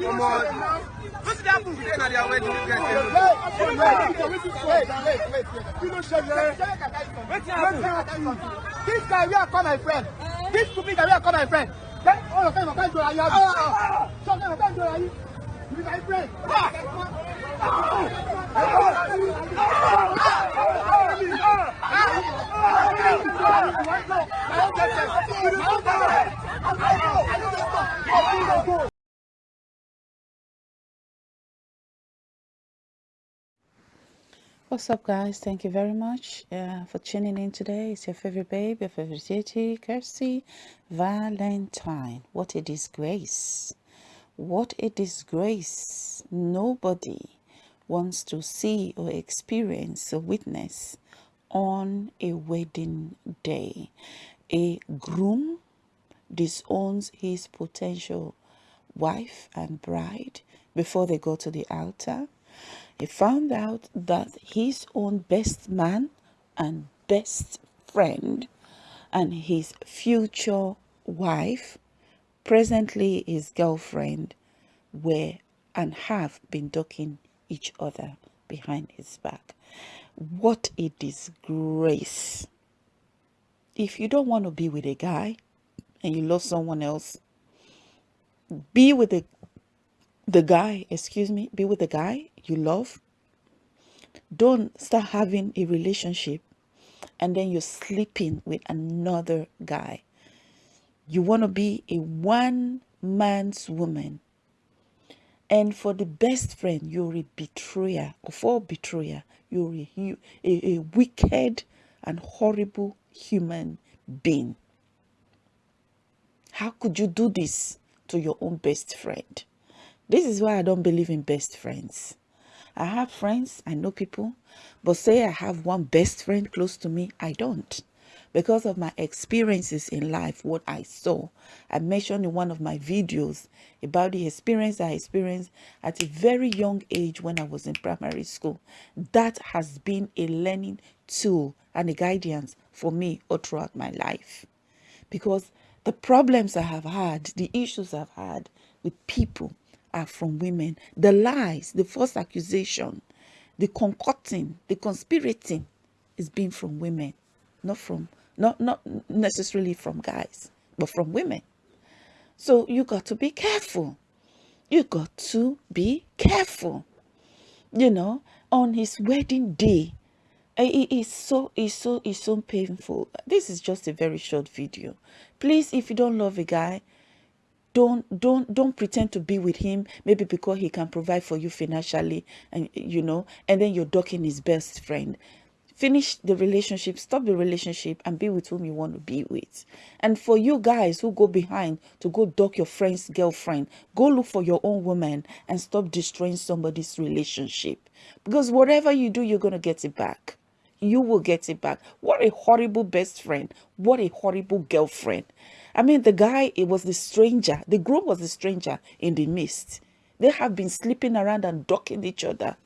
Come on. What's that happen today na their wedding? You guys say. Wait, wait, wait, wait, wait, wait. You know, Shele. Wetin happen? This guy, where I call my friend. This stupid guy, where I call my friend. Then, all of them are going to Ayabi. Some of them are going to Ayabi. You my friend. What's up, guys? Thank you very much uh, for tuning in today. It's your favorite babe, your favorite titi, Kirsty Valentine. What a disgrace! What a disgrace! Nobody wants to see or experience or witness on a wedding day. A groom disowns his potential wife and bride before they go to the altar he found out that his own best man and best friend and his future wife, presently his girlfriend, were and have been ducking each other behind his back. What a disgrace. If you don't want to be with a guy and you love someone else, be with the the guy, excuse me, be with the guy you love. Don't start having a relationship and then you're sleeping with another guy. You want to be a one man's woman. And for the best friend, you're a betrayer. Or for betrayer, you're a, a, a wicked and horrible human being. How could you do this to your own best friend? This is why I don't believe in best friends. I have friends, I know people, but say I have one best friend close to me, I don't. Because of my experiences in life, what I saw. I mentioned in one of my videos about the experience I experienced at a very young age when I was in primary school. That has been a learning tool and a guidance for me all throughout my life. Because the problems I have had, the issues I've had with people, are from women. The lies, the false accusation, the concocting, the conspirating is being from women, not from not not necessarily from guys, but from women. So you got to be careful. You got to be careful. You know, on his wedding day, eh, it is so it's so it's so painful. This is just a very short video. Please, if you don't love a guy, don't don't don't pretend to be with him maybe because he can provide for you financially and you know and then you're ducking his best friend. Finish the relationship stop the relationship and be with whom you want to be with. And for you guys who go behind to go duck your friend's girlfriend go look for your own woman and stop destroying somebody's relationship. Because whatever you do you're going to get it back you will get it back what a horrible best friend what a horrible girlfriend I mean, the guy, it was the stranger. The groom was the stranger in the midst. They have been sleeping around and ducking each other.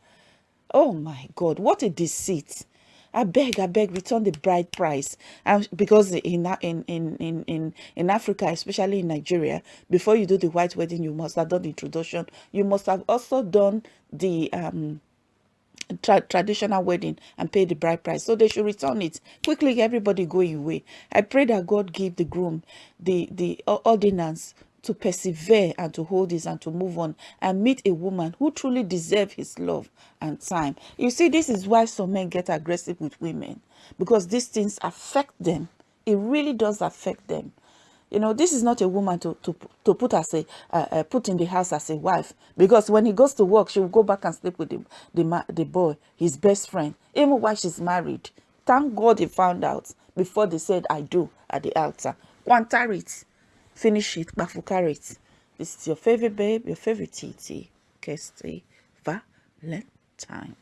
Oh my God, what a deceit. I beg, I beg, return the bride price. And because in, in, in, in, in Africa, especially in Nigeria, before you do the white wedding, you must have done the introduction. You must have also done the um, tra traditional wedding and pay the bride price. So they should return it. Quickly everybody go away i pray that god give the groom the the ordinance to persevere and to hold this and to move on and meet a woman who truly deserve his love and time. You see this is why some men get aggressive with women because these things affect them. It really does affect them you know this is not a woman to to, to put as a uh, uh, put in the house as a wife. Because when he goes to work she will go back and sleep with the the, the boy his best friend even while she's married. Thank god he found out before they said i do at the altar. Quanta it finish it bafuka it this is your favorite babe your favorite tt kirsty valentine